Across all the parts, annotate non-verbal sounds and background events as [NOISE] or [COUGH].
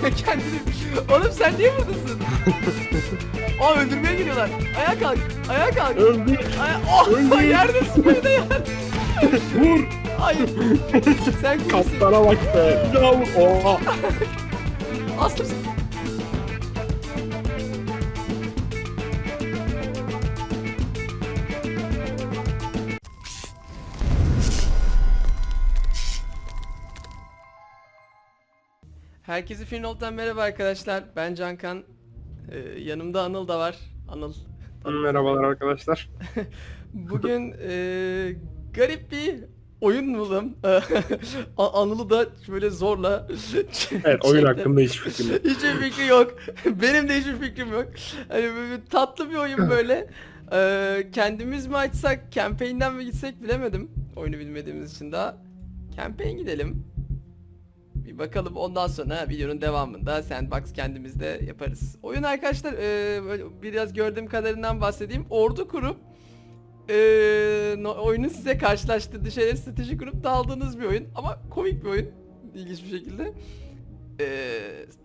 Kendini... Oğlum sen niye buradasın? [LAUGHS] Aa öldürmeye geliyorlar. Ayağa kalk. Ayağa kalk. Öldü. Aya oh Öldü. [LAUGHS] yerdesin böyle yer. Vur. Hayır. [LAUGHS] Sen kimsin? Kaptana bak be. Bir daha vur. Oha. Aslı Herkese Finolt'tan merhaba arkadaşlar. Ben Cankan. Ee, yanımda Anıl da var. Anıl. Merhabalar arkadaşlar. [LAUGHS] Bugün e, garip bir oyun buldum. [LAUGHS] Anıl'ı da böyle zorla [LAUGHS] Evet oyun hakkında hiçbir fikrim yok. Hiçbir fikri yok. Benim de hiçbir fikrim yok. Hani böyle tatlı bir oyun böyle. Ee, kendimiz mi açsak, campaign'den mi gitsek bilemedim. Oyunu bilmediğimiz için daha. Campaign gidelim. Bir bakalım ondan sonra videonun devamında sandbox kendimizde yaparız. Oyun arkadaşlar e, biraz gördüğüm kadarından bahsedeyim. Ordu kurup e, no- oyunu size karşılaştırdığı şeyleri strateji kurup daldığınız bir oyun. Ama komik bir oyun. İlginç bir şekilde. E,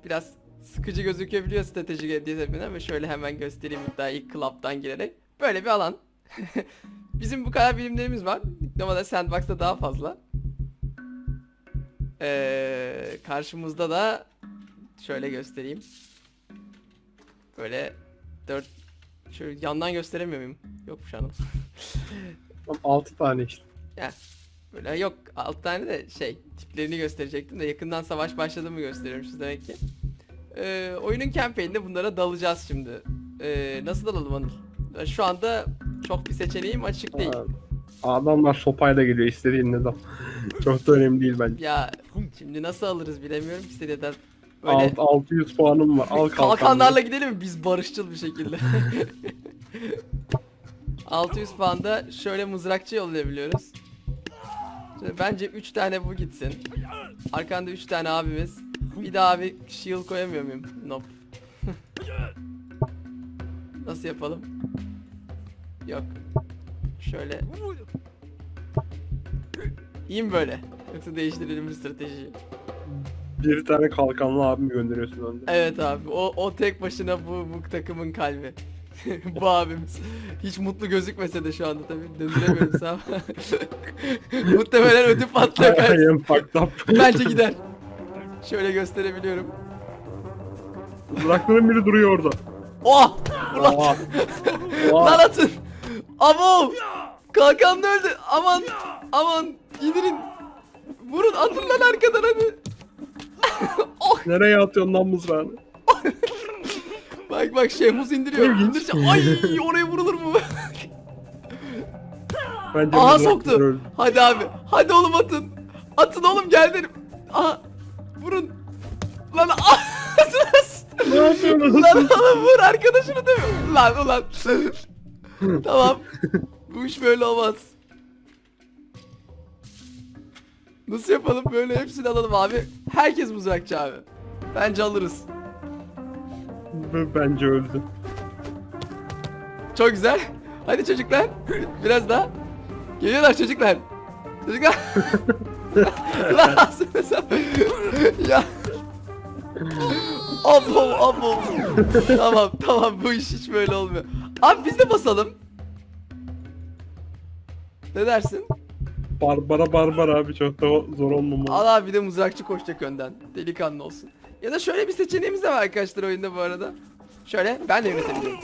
biraz sıkıcı gözükebiliyor strateji diye tabii ve şöyle hemen göstereyim daha ilk club'dan girerek. Böyle bir alan. [LAUGHS] Bizim bu kadar bilimlerimiz var. Diplomada Sandbox'ta daha fazla. Ee, karşımızda da şöyle göstereyim. Böyle dört şöyle yandan gösteremiyor muyum? Yokmuş hanım. 6 tane işte. ya böyle yok alt tane de şey tiplerini gösterecektim de yakından savaş başladı mı gösteriyorum size demek ki. Ee, oyunun campaign'de bunlara dalacağız şimdi. Ee, nasıl dalalım Anıl? Şu anda çok bir seçeneğim açık değil. Aa, Adamlar sopayla geliyor istediğin ne dal. [LAUGHS] Çok da önemli değil bence. Ya şimdi nasıl alırız bilemiyorum ki seni de böyle Alt, 600 puanım var. Al kalkan. [LAUGHS] kalkanlarla gidelim mi biz barışçıl bir şekilde. [LAUGHS] 600 puanda şöyle mızrakçı yollayabiliyoruz. Şimdi bence 3 tane bu gitsin. Arkanda 3 tane abimiz. Bir daha abi shield koyamıyor muyum? Nope. Nasıl yapalım? Yok. Şöyle. İyi mi böyle? Yoksa değiştirelim bir stratejiyi. Bir tane kalkanlı abimi gönderiyorsun önde. Evet abi o, o tek başına bu, bu takımın kalbi. [LAUGHS] bu abimiz. Hiç mutlu gözükmese de şu anda tabii döndüremiyoruz ama. [LAUGHS] Muhtemelen ödü patlıyor. I am fucked up. Bence gider. Şöyle gösterebiliyorum. Bıraktığın biri duruyor orada. Oh! Ulan, [LAUGHS] lan atın! Abo! Kalkan da öldü. Aman! Aman! İndirin! Vurun atın lan arkadan hadi. [LAUGHS] oh! Nereye atıyorsun lan mızrağını? [LAUGHS] Bak bak Şehmuz indiriyor. Ay oraya vurulur mu? [LAUGHS] Bence Aha soktu. öldü. Hadi abi. Hadi oğlum atın. Atın oğlum gel dedim. Aha. Vurun. Lan ah! Ne yapıyorsun? lan oğlum vur arkadaşını mi? Lan ulan. [LAUGHS] tamam. Bu iş böyle olmaz. Nasıl yapalım böyle hepsini alalım abi. Herkes mızrakçı abi. Bence alırız. Bence öldü. Çok güzel. Hadi çocuklar. Biraz daha. Geliyorlar çocuklar. Çocuklar. [LAUGHS] Ya. Abo abo. tamam tamam bu iş hiç böyle olmuyor. Abi biz de basalım. Ne dersin? Barbara Barbara abi çok da zor olmamalı. Al abi de mızrakçı koşacak önden. Delikanlı olsun. Ya da şöyle bir seçeneğimiz de var arkadaşlar oyunda bu arada. Şöyle ben de yönetebiliyorum.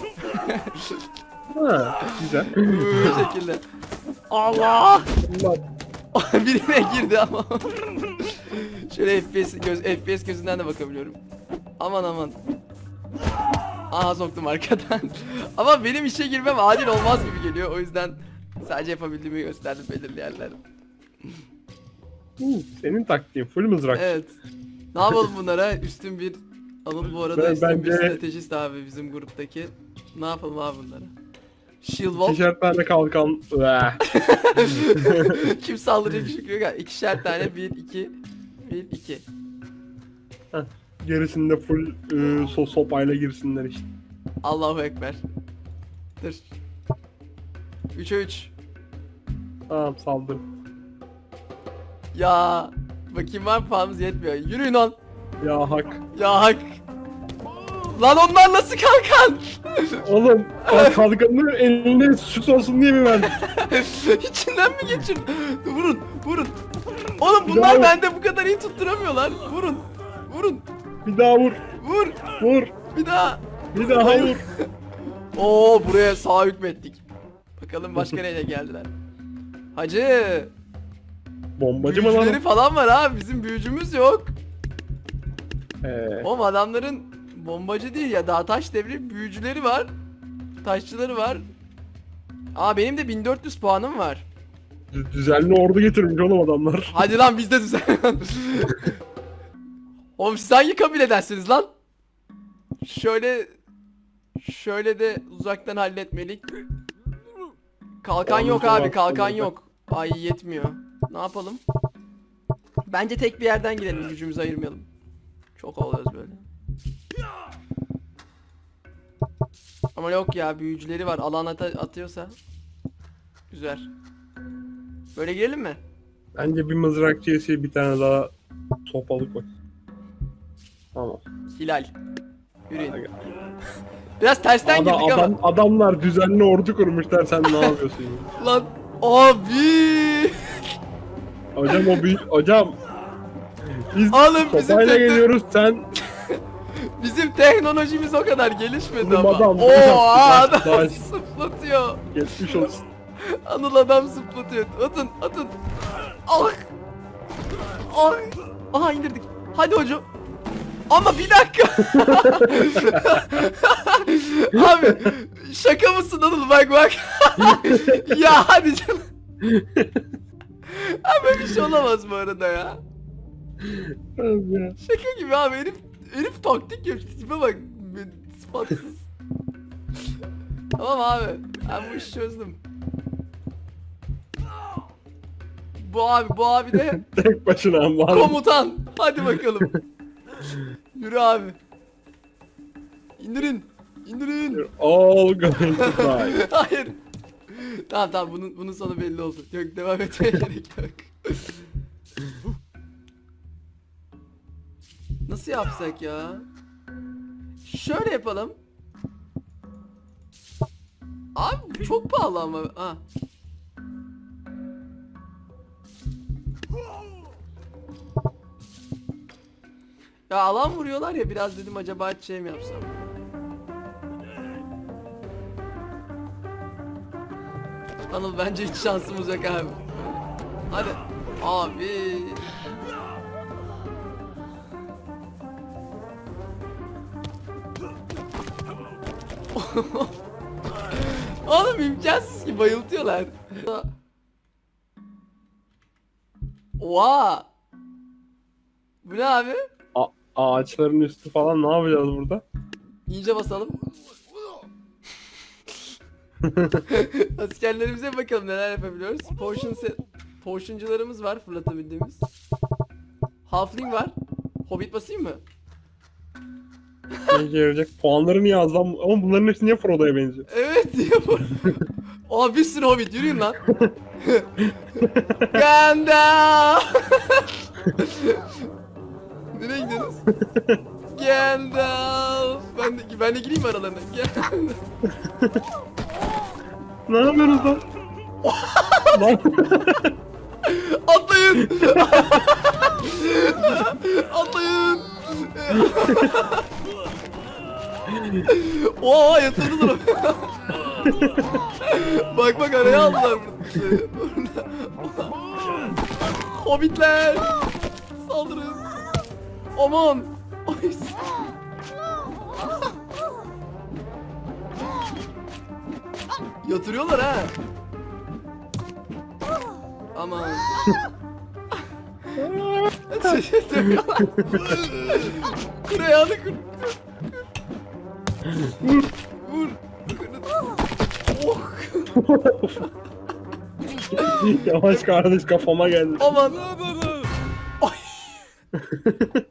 Ha, güzel. [LAUGHS] Bu şekilde. Allah! [LAUGHS] Birine girdi ama. Şöyle FPS göz FPS gözünden de bakabiliyorum. Aman aman. Aha soktum arkadan. [LAUGHS] ama benim işe girmem adil olmaz gibi geliyor. O yüzden sadece yapabildiğimi gösterdim belirli yerlerde. uu, Senin taktiğin full mızrak. Evet. Ne yapalım bunlara? Üstün bir Anıl bu arada Ben- üstün bir bence- stratejist abi bizim gruptaki. Ne yapalım abi bunlara? Shield Wall. İkişer kalkan. [LAUGHS] Kim saldıracak şükrü yok. İkişer tane. Bir, iki. Bir, iki. Gerisinde full e, so sopayla girsinler işte. Allahu Ekber. Dur. 3'e 3. Tamam saldır. Ya. Bakayım var mı puanımız yetmiyor. Yürüyün on. Ya hak. Ya hak. Lan onlar nasıl kalkan? Oğlum kalkanını eline süt olsun diye mi verdin? [LAUGHS] İçinden mi geçir? Vurun, vurun. Oğlum bunlar bende bu kadar iyi tutturamıyorlar. Vurun, vurun, Bir daha vur. vur. Vur. Bir daha. Bir daha vur. [LAUGHS] Oo buraya sağ hükmettik. Bakalım başka [LAUGHS] neyle geldiler. Hacı. Bombacı mı lan? falan var ha. Bizim büyücümüz yok. Ee, Oğlum adamların bombacı değil ya daha taş devri büyücüleri var. Taşçıları var. Aa benim de 1400 puanım var. dü- düzenli ordu getirmiş oğlum adamlar. Hadi lan biz de düzen. [LAUGHS] Oğlum siz hangi kabiledensiniz lan? Şöyle şöyle de uzaktan halletmelik. Kalkan yok abi, kalkan yok. Ay yetmiyor. Ne yapalım? Bence tek bir yerden gidelim, gücümüzü ayırmayalım. Çok oluyoruz böyle. Ama yok ya, büyücüleri var. Alan ata- atıyorsa. Güzel. Böyle girelim mi? Bence bir mızrakçıya bir tane daha sopalı koy. Tamam. Hilal. Yürüyün. Biraz tersten Ada- girdik adam, adamlar düzenli ordu kurmuşlar sen ne yapıyorsun ya? ama. [LAUGHS] Lan abi. Hocam o büyük hocam. Biz Oğlum bizim sopayla tekne- geliyoruz sen [LAUGHS] Bizim teknolojimiz o kadar gelişmedi Oğlum ama. adam, Oo taş, adam taş. [LAUGHS] zıplatıyor. geçmiş olsun. Anıl adam zıplatıyor. Atın atın. Ah. Ay. Aha indirdik. Hadi hocam. Ama bir dakika. [LAUGHS] Abi şaka mısın Anıl bak bak. [LAUGHS] ya hadi canım. [LAUGHS] Abi bir şey olamaz bu arada ya. Şaka gibi abi herif herif taktik yapıyor. Tipe bak. Spatsız. tamam abi. Ben bu işi çözdüm. Bu abi bu abi de Tek başına komutan. Hadi bakalım. Yürü abi. İndirin. İndirin. All going to die. [LAUGHS] Hayır. Tamam tamam bunun bunun sonu belli oldu. Yok devam etmeye [LAUGHS] gerek yok. Nasıl yapsak ya? Şöyle yapalım. Abi çok pahalı ama. Ha. Ya alan vuruyorlar ya biraz dedim acaba şey mi yapsam? Anıl bence hiç şansımız yok abi. Hadi. Abi. [LAUGHS] Oğlum imkansız ki bayıltıyorlar. Oha. Bu ne abi? Ağaçların üstü falan ne yapacağız burada? İyice basalım. [LAUGHS] Askerlerimize bakalım neler yapabiliyoruz. Potion set, potioncularımız var fırlatabildiğimiz. Halfling var. Hobbit basayım mı? Ne işe yarayacak? Puanları niye az lan? Ama bunların hepsi niye Frodo'ya benziyor? Evet diyor bu. Aa bir sürü hobbit yürüyün lan. [LAUGHS] Gandalf. [LAUGHS] Nereye gidiyorsunuz? [LAUGHS] Gandalf. Ben de, ben de gireyim aralarına. Gandalf. Ne yapıyorsunuz lan? lan [LAUGHS] Atlayın. [LAUGHS] Atlayın. Oha yatırdılar. bak bak araya aldılar. Burada. Hobbitler. Saldırın. Aman. Ay. Yatırıyorlar ha. Aman. Kur ayağını kur. Vur. Vur. Oh. yavaş kardeş kafama geldi. Aman. Ay. [LAUGHS]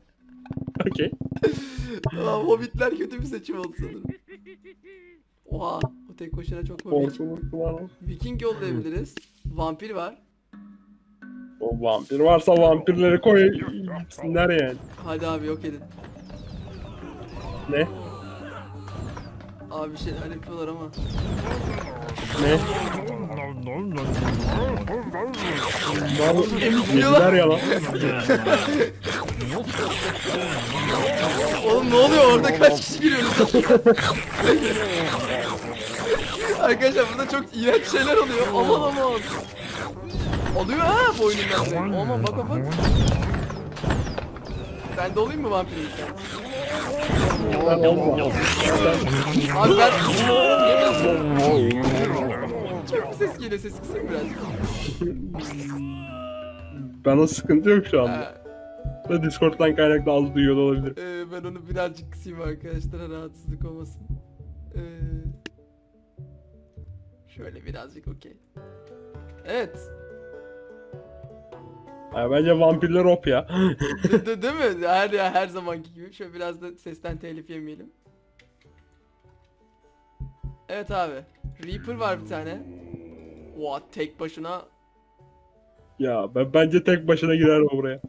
Hobbitler kötü bir seçim oldu sanırım. Oha. O tek başına çok komik. Korkuluk var. Viking yollayabiliriz. Vampir var. O vampir varsa vampirleri koy gitsinler yani. Hadi abi yok edin. Ne? Abi bir şeyler yapıyorlar ama. Ne? Yediler ya lan. Oğlum ne oluyor orada kaç kişi giriyorsunuz? Arkadaşlar burada çok iğrenç şeyler oluyor. Aman aman. Oluyor ha bende. Aman bak bak. Ben de olayım mı vampirlikten? Abi ben... Çok ses geliyor ses kısayım biraz. Bana sıkıntı yok şu anda. Da Discord'dan kaynaklı az duyuyor olabilir. e, ben onu birazcık kısayım arkadaşlar rahatsızlık olmasın. E, şöyle birazcık okey. Evet. Bence vampirler op ya. De, de- [LAUGHS] değil mi? Her ya her zamanki gibi. Şöyle biraz da sesten telif yemeyelim. Evet abi. Reaper var bir tane. Oha tek başına. ya ben bence tek başına girer o buraya.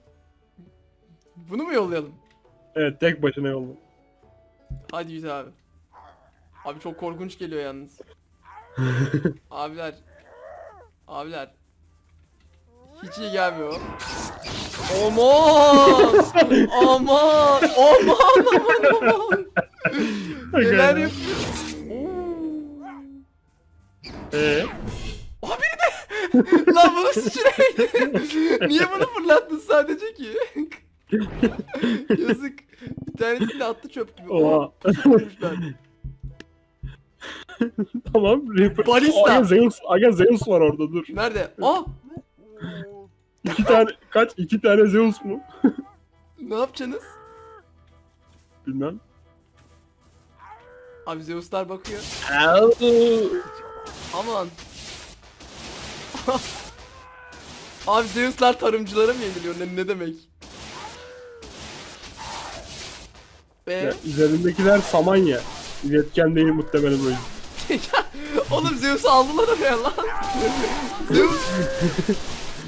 Bunu mu yollayalım? Evet tek başına yolla. Hadi yüz abi. Abi çok korkunç geliyor yalnız. [LAUGHS] Abiler. Abiler. Hiç iyi gelmiyor. Aman! Aman! Aman aman aman! Neler yapıyor? Eee? Abi de! Lan bunu sıçraydı. Niye bunu fırlattın sadece ki? Yazık. Bir tanesini de attı çöp gibi. Oha. Tamam. Balista. Aga Zeus, Aga Zeus var orada dur. Nerede? Aa! İki tane kaç? İki tane Zeus mu? [LAUGHS] Ne yapacaksınız? Bilmem. Abi Zeus'lar bakıyor. Aman. [LAUGHS] Abi Zeus'lar tarımcılara mı yeniliyor? Ne, ne demek? Be. Ya, üzerindekiler Samanya. İletken değil muhtemelen böyle. [LAUGHS] Oğlum Zeus'u aldılar oraya lan. Zeus.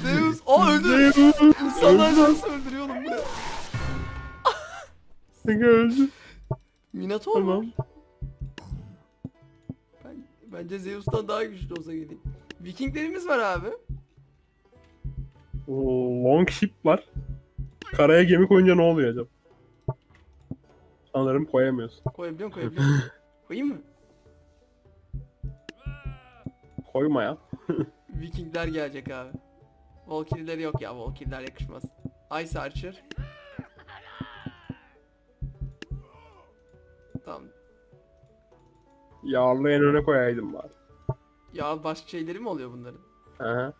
Zeus. Aa öldü. Zeus. Öldü. nasıl öldürüyor oğlum bu ne? Aga öldü. Minotaur mu? Tamam. Ben, bence Zeus'tan daha güçlü olsa gerek. Vikinglerimiz var abi. Oo, Longship var. Karaya gemi koyunca ne oluyor acaba? Sanırım koyamıyorsun. Koyabiliyor musun? Koyabiliyor musun? [LAUGHS] Koyayım mı? Koyma ya. [LAUGHS] Vikingler gelecek abi. Valkyrie'leri yok ya. Valkyrie'ler yakışmaz. Ice Archer. Tamam. Yağlı en öne koyaydım bari. Ya başka şeyleri mi oluyor bunların? Aha.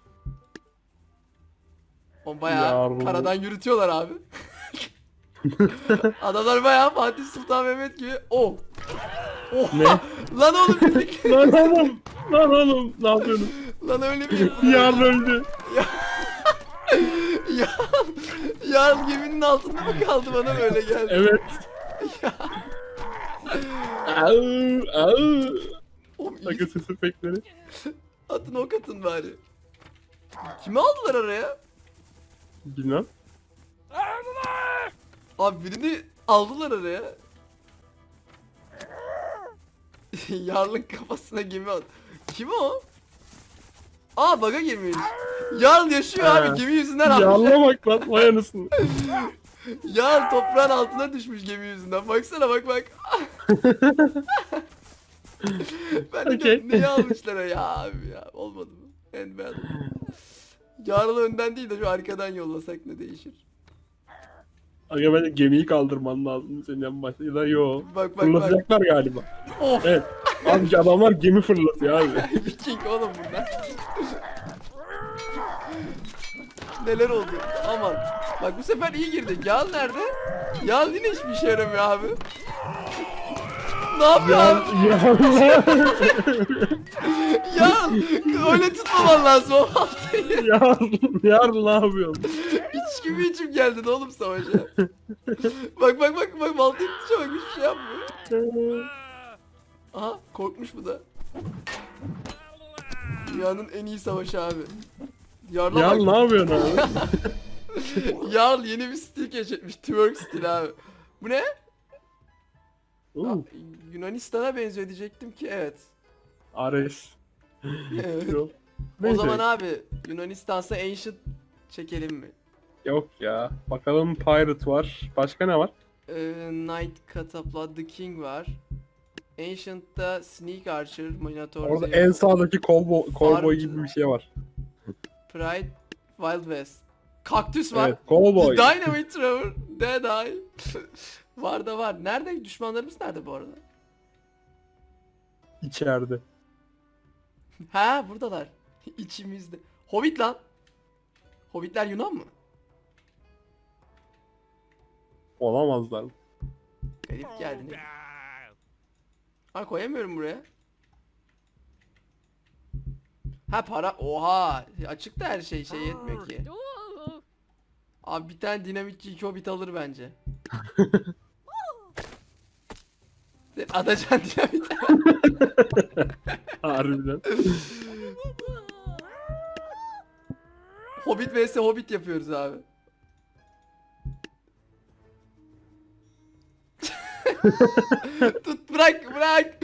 O bayağı Yarlı. karadan yürütüyorlar abi. [LAUGHS] Adamlar bayağı Fatih Sultan Mehmet gibi. Oh. Oh. Ne? [LAUGHS] Lan oğlum dedik. Lan oğlum! Lan oğlum! Ne yapıyorsun? Lan öyle bir yapılır. Yağlı öldü. [LAUGHS] ya, ya geminin altında mı kaldı bana böyle geldi? Evet. Ya. Au, au. Oğlum iyi Aga ses efektleri. atın ok atın bari. Kimi aldılar oraya? Bilmem. Abi birini aldılar oraya. [LAUGHS] Yarlın kafasına gemi at. Kim o? Aa baga girmiş. Yarl yaşıyor Ha. abi gemi yüzünden almış. Yağlıya bak lan vay anasını. [LAUGHS] Yarl toprağın altına düşmüş gemi yüzünden. Baksana bak bak. [LAUGHS] ben de diyorum, niye almışlar ya abi ya. Olmadı mı? En beğendim. Yarlı önden değil de şu arkadan yollasak ne değişir? Aga bence gemiyi kaldırman lazım senin en başta. Ya da yo. Bak bak bak. Fırlatacaklar galiba. Of. Evet. Abi adamlar gemi fırlatıyor abi. [LAUGHS] Viking oğlum bunlar. Neler oldu? Aman. Bak bu sefer iyi girdik. Yal nerede? Yal yine hiçbir işe yaramıyor abi. Ne yapıyor Ya, abi? ya, [LAUGHS] Yal! Öyle tutmaman lazım [LAUGHS] o baltayı. ya, ya ne yapıyorsun? Gibi içim geldin oğlum savaşa. [LAUGHS] bak bak bak bak baltayı tutuşa bak hiçbir şey yapmıyor. Aha korkmuş bu da. Dünyanın en iyi savaşı abi. Yarla Ya bak. ne yapıyorsun abi? [LAUGHS] Yarl yeni bir stil keşfetmiş. Twerk stil abi. Bu ne? Yunanistan'a benziyor diyecektim ki evet. Ares. Evet. O zaman abi Yunanistan'sa Ancient çekelim mi? Yok ya. Bakalım Pirate var. Başka ne var? Ee, Knight Catapult The King var. Ancient'ta Sneak Archer, Minotaur, Orada en sağdaki cowboy, cowboy gibi bir şey var. Pride, Wild West. Kaktüs var. Evet, cowboy. [LAUGHS] Dynamite Trevor, Dead Eye. [LAUGHS] var da var. Nerede? Düşmanlarımız nerede bu arada? İçeride. Ha buradalar. [LAUGHS] İçimizde. Hobbit lan. Hobbitler Yunan mı? Olamazlar. Garip geldi ne? Ha koyamıyorum buraya. Ha para. Oha. Açık da her şey şey yetmiyor ki. Abi bir tane dinamitçi iki hobbit alır bence. [LAUGHS] Atacan dinamit. Harbiden. hobbit vs hobbit yapıyoruz abi. Tut bırak bırak.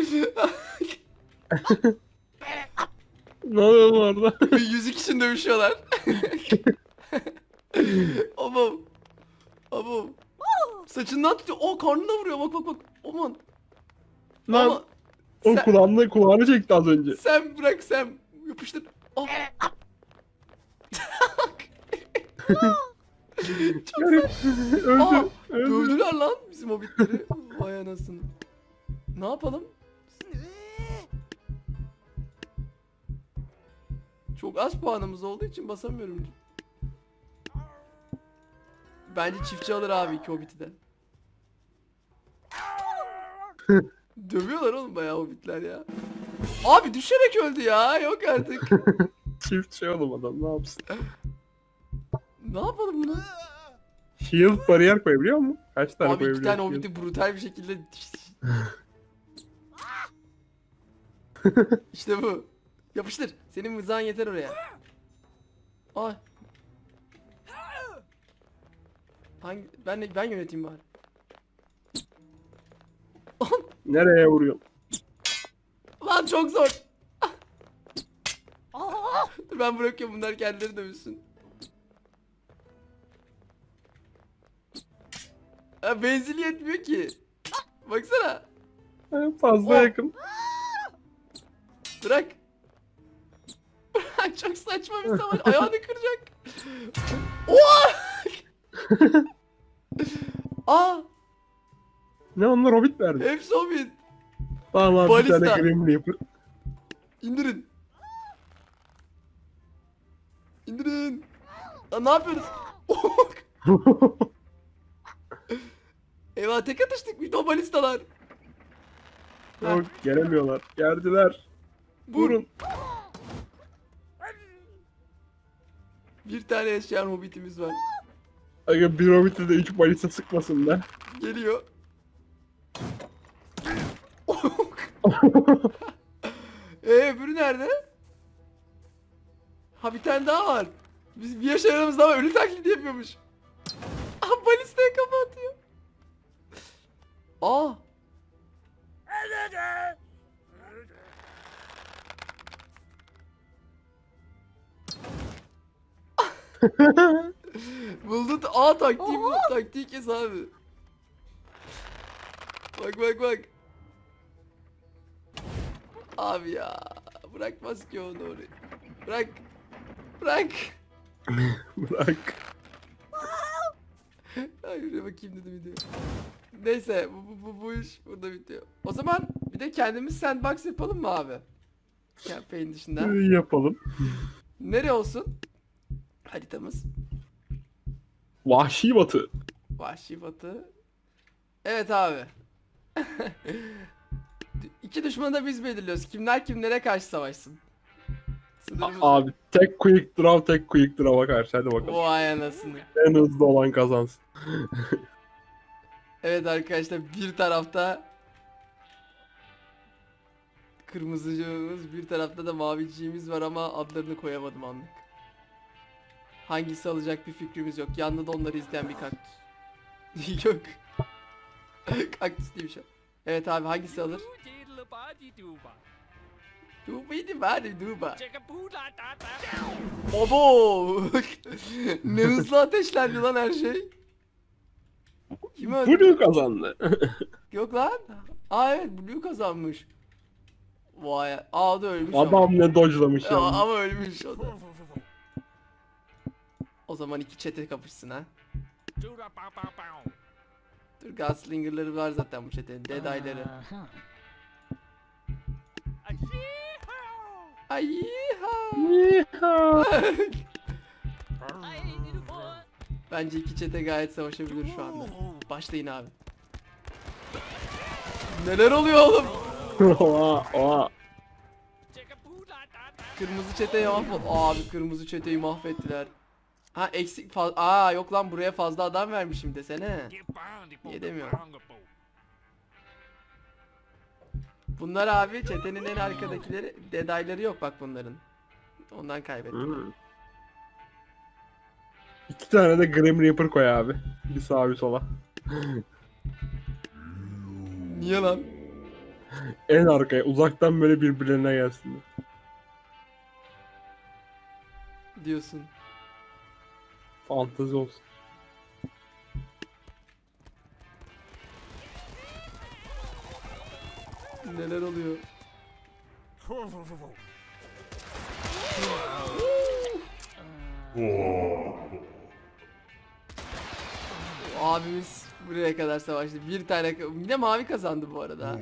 ne oluyor orada? [LAUGHS] Yüzük için dövüşüyorlar. [LAUGHS] Aman. Aman. Saçından tutuyor. O karnına vuruyor. Bak bak bak. Aman. Lan Ama o sen- kulağını, kulağını çekti az önce. sen bırak sen. Yapıştır. Ah. [LAUGHS] Yani, öldü. Aa, öldü. Dövdüler lan bizim hobbitleri. Vay anasını. Ne yapalım? Çok az puanımız olduğu için basamıyorum. Bence çiftçi alır abi iki hobbiti de. [LAUGHS] Dövüyorlar oğlum bayağı hobbitler ya. Abi düşerek öldü ya. Yok artık. Çift şey oğlum adam ne yapsın? Ne yapalım bunu? Shield bariyer koyabiliyor mu? Kaç tane Abi iki koyabiliyor? tane shield? hobbiti brutal bir şekilde... [LAUGHS] işte bu. Yapıştır. Senin mızağın yeter oraya. Ay. Hangi ben ben yöneteyim bari. [LAUGHS] Nereye vuruyorsun? Lan çok zor. [LAUGHS] Dur ben bırakıyorum bunlar kendileri dövüşsün. Ha, benzili yetmiyor ki. Baksana. Fazla Oh. yakın. Bırak. Bırak çok saçma bir savaş. Ayağını kıracak. Oha! [LAUGHS] Aa, Ne onlar hobbit verdi. hepsi hobbit. Tamam abi bir Balista. tane Grim Reaper. İndirin. İndirin. Lan ne yapıyoruz? [LAUGHS] [LAUGHS] Eyvah tek atıştık bir balistalar. Yok gelemiyorlar. Geldiler. vur. Vurun. Bir tane yaşayan hobbitimiz var. Aga bir hobbit'e de 3 balista sıkmasın da. Geliyor. [LAUGHS] Eee öbürü nerede? Ha bir tane daha var. Biz bir yaşayan aramızda var. Ölü taklidi yapıyormuş. Ah balistaya kafa atıyor. Aa. Buldun. Aa taktiği bu. Taktiği kes abi. Bak bak bak. Abi ya. Bırakmaz ki onu oraya. Bırak. Bırak. [LAUGHS] Bırak. Ay yürüye bakayım dedim video. Neyse bu, bu, bu, bu iş burada bitiyor. O zaman bir de kendimiz sandbox yapalım mı abi? Campaign dışında. Yapalım. Nereye olsun? Haritamız. Vahşi batı. Vahşi batı. Evet abi. [LAUGHS] İki düşmanı da biz belirliyoruz. Kimler kimlere karşı savaşsın. Sınırımız Abi tek quick draw tek quick draw'a karşı hadi bakalım. Vay anasını. En hızlı olan kazansın. Evet arkadaşlar bir tarafta kırmızıcığımız bir tarafta da maviciğimiz var ama adlarını koyamadım anlık. Hangisi alacak bir fikrimiz yok. Yanında da onları izleyen bir kaktüs. [LAUGHS] yok. kaktüs değil bir şey. Evet abi hangisi alır? Dubidi bari duba. Obo! ne hızlı ateşlendi lan her şey. Kim öldü? Blue kazandı. Yok lan. Aa evet Blue kazanmış. Vay. Aa o da ölmüş [LAUGHS] ama. Adam ne dodge'lamış Ama, ya. ama ölmüş o da. O zaman iki çete kapışsın ha. Dur Gunslinger'ları var zaten bu çetenin. Deadeye'leri. Ay. Bence iki çete gayet savaşabilir şu anda. Başlayın abi. Neler oluyor oğlum? Oha, oha. Kırmızı çeteyi mahvet. Abi kırmızı çeteyi mahvettiler. Ha eksik faz Aa yok lan buraya fazla adam vermişim desene. Yedemiyorum. Bunlar abi çetenin en arkadakileri dedayları yok bak bunların. Ondan kaybettim. Hmm. İki tane de Grim Reaper koy abi. Bir sağa bir sola. Niye lan? En arkaya uzaktan böyle birbirlerine gelsinler. Diyorsun. Fantezi olsun. Neler oluyor? Abimiz buraya kadar savaştı. Bir tane yine mavi kazandı bu arada.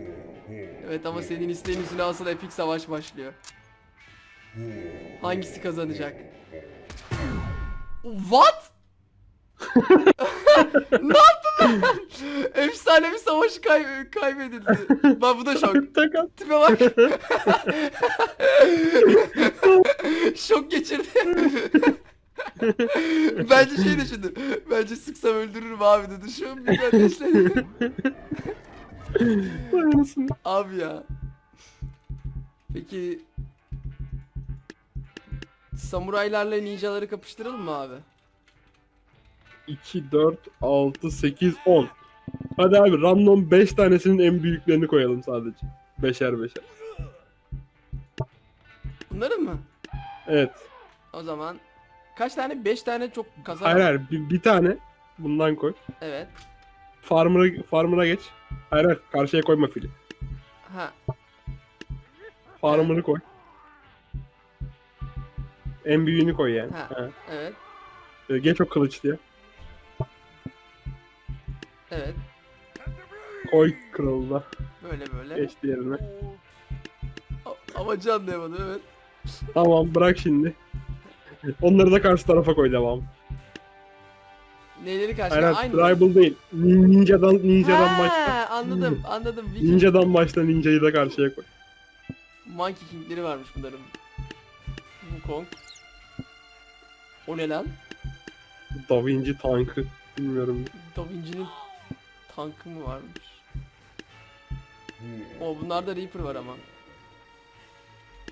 Evet ama senin isteğin üstüne asıl epik savaş başlıyor. Hangisi kazanacak? What? [LAUGHS] ne? Efsane bir savaş kay- kaybedildi. [LAUGHS] Bak bu da şok. Takat. Tipe bak. [LAUGHS] Şok geçirdi. Bence şey düşündü. Bence sıksam öldürürüm abi dedi. Şu an bir anasını. abi ya. Peki samuraylarla ninjaları kapıştıralım mı abi? 2, 4, 6, 8, 10. Hadi abi random 5 tanesinin en büyüklerini koyalım sadece. Beşer beşer. Bunların mı? Evet. O zaman kaç tane? 5 tane çok kazan. Hayır hayır bir, bir tane bundan koy. Evet. Farmer'a farmer'a geç. Hayır hayır karşıya koyma fili. Ha. Farmer'ı koy. En büyüğünü koy yani. Ha. Ha. Evet. Ee, Geç o kılıç diye. Koy kralına. Böyle böyle. Geç diğerine. A- Amacı anlayamadım evet. Tamam bırak şimdi. Onları da karşı tarafa koy devam. Neyleri karşıya hayır aynı. tribal değil. Nin- Ninja'dan ninja'dan Ha, başla. anladım anladım. Viking Ninja'dan başla ninja'yı da karşıya koy. Monkey King'leri varmış bunların. Wukong. O ne lan? Da Vinci tankı. Bilmiyorum. Da Vinci'nin tankı mı varmış? O bunlarda Reaper var ama.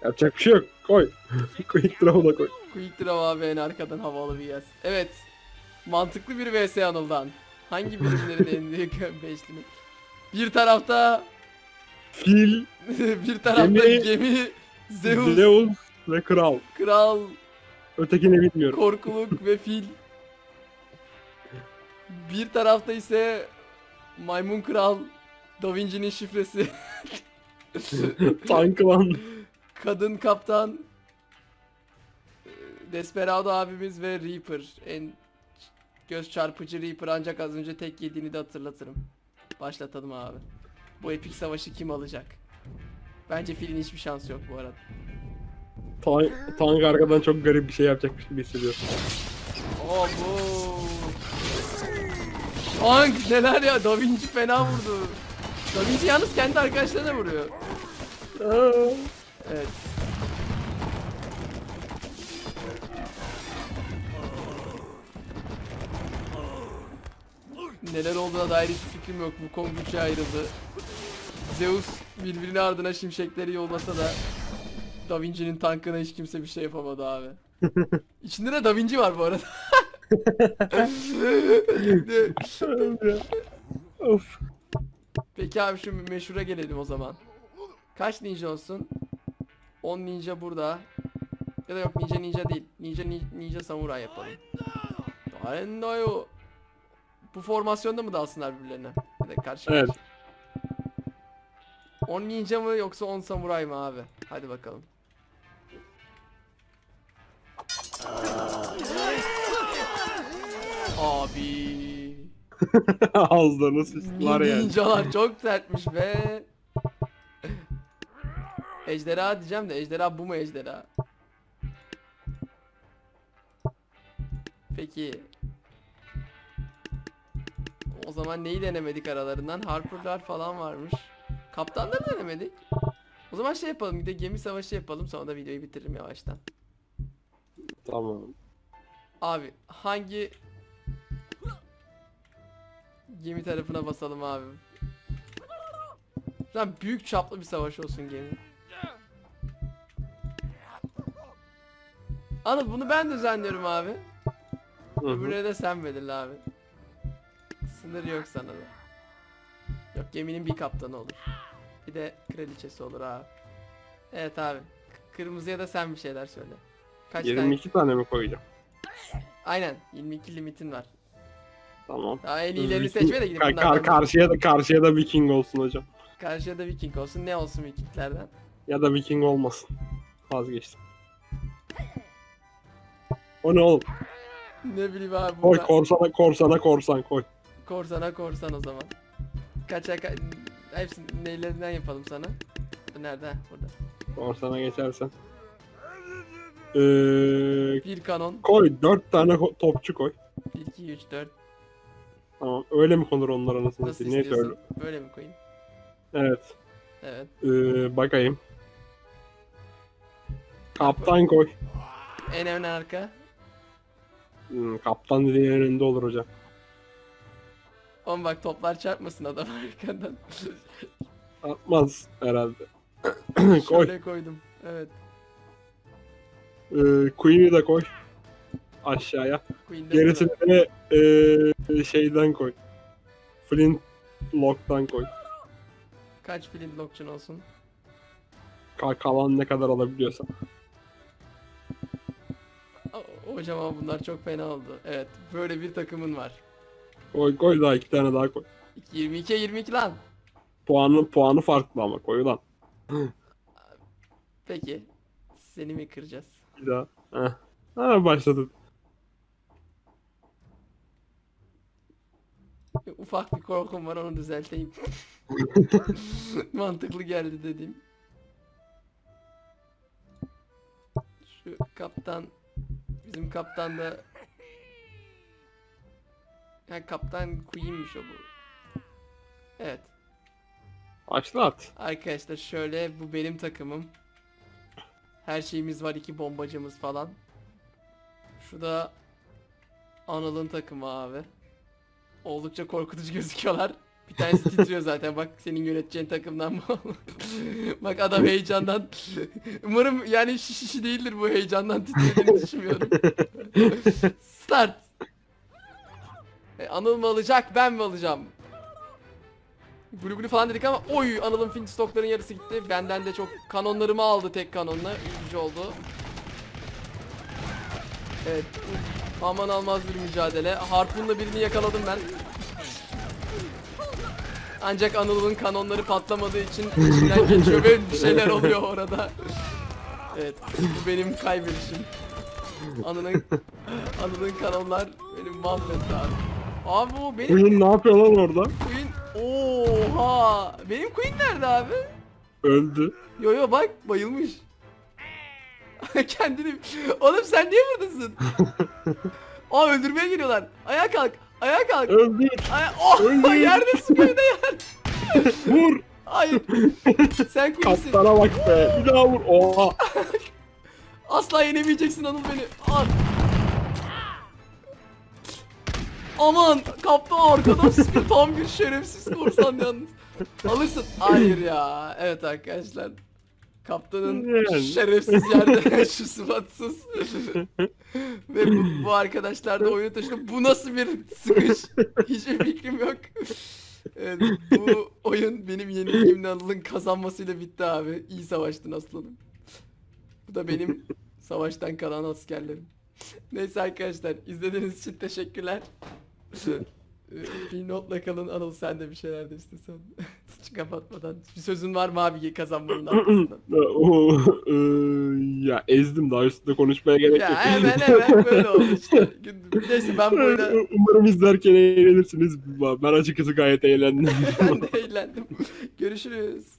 Yapacak bir şey yok. Koy. Quick Draw'u da koy. Quick Draw abi en arkadan havalı bir yaz. Evet. Mantıklı bir vs Anıl'dan. Hangi [LAUGHS] birimlerin en büyük [LAUGHS] beşlimi? Bir tarafta Fil, [LAUGHS] bir tarafta Gemi- gemi, Zeus, Zeus ve Kral. kral, Ötekini bilmiyorum. korkuluk ve fil. Bir tarafta ise maymun kral, Da Vinci'nin şifresi, [LAUGHS] Tankı lan. kadın kaptan, e, Desperado abimiz ve Reaper. En göz çarpıcı Reaper ancak az önce tek yediğini de hatırlatırım. Başlatalım abi. Bu epik savaşı kim alacak? Bence filin hiçbir şansı yok bu arada. Tank, tank arkadan çok garip bir şey yapacakmış gibi hissediyorum. Oh bu. Tank neler ya Da Vinci fena vurdu. Vinci yalnız kendi arkadaşlarına vuruyor. Evet. Neler olduğuna dair hiçbir fikrim yok. Bu üçe ayrıldı. Zeus birbirine ardına şimşekleri yollasa da Da Vinci'nin tankına hiç kimse bir şey yapamadı abi. [LAUGHS] İçinde de Da Vinci var bu arada. [LAUGHS] [LAUGHS] of. Peki abi şu meşhura gelelim o zaman. Kaç ninja olsun? 10 ninja burada. Ya da yok ninja ninja değil. Ninja ni- ninja samuray yapalım. Arendayo. Bu formasyonda mı dalsınlar birbirlerine? Ya da karşı Evet. karşı. 10 ninja mı yoksa 10 samuray mı abi? Hadi bakalım. Abi. [LAUGHS] Ağızlarını sıçtılar yani. Ninjalar çok sertmiş be. Ejderha diyeceğim de ejderha bu mu ejderha? Peki. O zaman neyi denemedik aralarından? Harper'lar falan varmış. Kaptanları denemedik. O zaman şey yapalım bir de gemi savaşı yapalım sonra da videoyu bitiririm yavaştan. Tamam. Abi hangi gemi tarafına basalım abi? Lan büyük çaplı bir savaş olsun gemi. Anıl bunu ben düzenliyorum abi. Öbürüne de sen belirle abi. Sınır yok sana da. Yok geminin bir kaptanı olur. Bir de kraliçesi olur abi. Evet abi. Kırmızıya da sen bir şeyler söyle. Kaç tane? 22 tane mi koyacağım? Aynen 22 limitin var. Tamam. Daha en iyilerini seçme de gidip Ka- kar- karşıya da karşıya da Viking olsun hocam. Karşıya da Viking olsun. Ne olsun Vikinglerden? Ya da Viking olmasın. Vazgeçtim. O ne oğlum? Ne bileyim abi Koy burada. korsana korsana korsan koy. Korsana korsan o zaman. Kaça ka hepsini neylerinden yapalım sana. Nerede? Burada. Korsana geçersen. Ee, Bir kanon. koy 4 tane topçu koy. 1, 2, 3, 4. Tamam. Öyle mi konur onlar anasını Nasıl satayım? Neyse öyle. istiyorsun? Böyle mi koyayım? Evet. Evet. Ee, bakayım. Kaptan koy. En ön arka. Hmm, kaptan dediğin en önünde olur hocam. Oğlum bak toplar çarpmasın adam [LAUGHS] arkadan. Atmaz herhalde. [CLEARS THROAT] koy. Şöyle koydum. Evet. Ee, Queen'i de koy. Aşağıya. Gerisini de ee, şeyden koy. Flint Lock'tan koy. Kaç flint lockçun olsun? Ka- kalan ne kadar alabiliyorsan. O- Hocam ama bunlar çok fena oldu. Evet. Böyle bir takımın var. Koy koy daha iki tane daha koy. 22 22 lan. Puanı puanı farklı ama koy lan. Peki. Seni mi kıracağız? Bir daha. Heh. Ha başladı. [LAUGHS] Ufak bir korkum var onu düzelteyim. [LAUGHS] Mantıklı geldi dediğim. Şu kaptan bizim kaptan da ha kaptan Queen'miş o bu. Evet. Başlat. Arkadaşlar şöyle bu benim takımım. Her şeyimiz var iki bombacımız falan. Şu da Anıl'ın takımı abi. Oldukça korkutucu gözüküyorlar. Bir tanesi titriyor zaten bak senin yöneteceğin takımdan mı? [LAUGHS] bak adam heyecandan. Umarım yani şişi şişi değildir bu heyecandan titrediğini düşünmüyorum. Start. E, Anıl mı alacak ben mi alacağım? Blue blue falan dedik ama oy Anıl'ın fin stokların yarısı gitti. Benden de çok kanonlarımı aldı tek kanonla. Üzücü oldu. Evet. Aman almaz bir mücadele. Harpunla birini yakaladım ben. Ancak Anıl'ın kanonları patlamadığı için içinden geçiyor ve bir şeyler oluyor orada. Evet, bu benim kaybedişim. Anıl'ın Anıl'ın kanonlar benim mahvetti abi. Abi bu benim Queen ne yapıyor lan orada? Queen Oha! Benim Queen nerede abi? Öldü. Yo yo bak bayılmış. [LAUGHS] Kendini... Oğlum sen niye buradasın? [LAUGHS] Aa öldürmeye geliyorlar. Ayağa kalk. Ayağa kalk. Öldü. Aya oh Öldü. yerdesin böyle yer. [LAUGHS] Vur. Hayır. Sen Queen'sin. Kaptana bak be. Bir daha vur. Oha. Asla yenemeyeceksin Anıl beni. Al. Aman kaptan arkadan sıkıyor tam bir şerefsiz korsan yalnız. Alırsın. Hayır ya. Evet arkadaşlar. Kaptanın Yani. şerefsiz yerde [LAUGHS] [LAUGHS] şu sıfatsız. [LAUGHS] Ve bu, bu arkadaşlar da oyunu taşıdı. Bu nasıl bir sıkış? Hiçbir fikrim yok. Evet, bu oyun benim yenilgimle Anıl'ın kazanmasıyla bitti abi. İyi savaştın aslanım. Bu da benim savaştan kalan askerlerim. Neyse arkadaşlar izlediğiniz için teşekkürler. Ee, bir notla kalın Anıl sen de bir şeyler de istesen. Kapatmadan. Bir sözün var mı abi kazanmanın [CLEARS THROAT] arkasından? E, ya ezdim daha üstünde konuşmaya gerek ya yok. hemen [LAUGHS] hemen böyle oldu işte. Neyse ben bu oyuna Umarım izlerken eğlenirsiniz. Ben açıkçası gayet eğlendim. [LAUGHS] ben de eğlendim. Görüşürüz.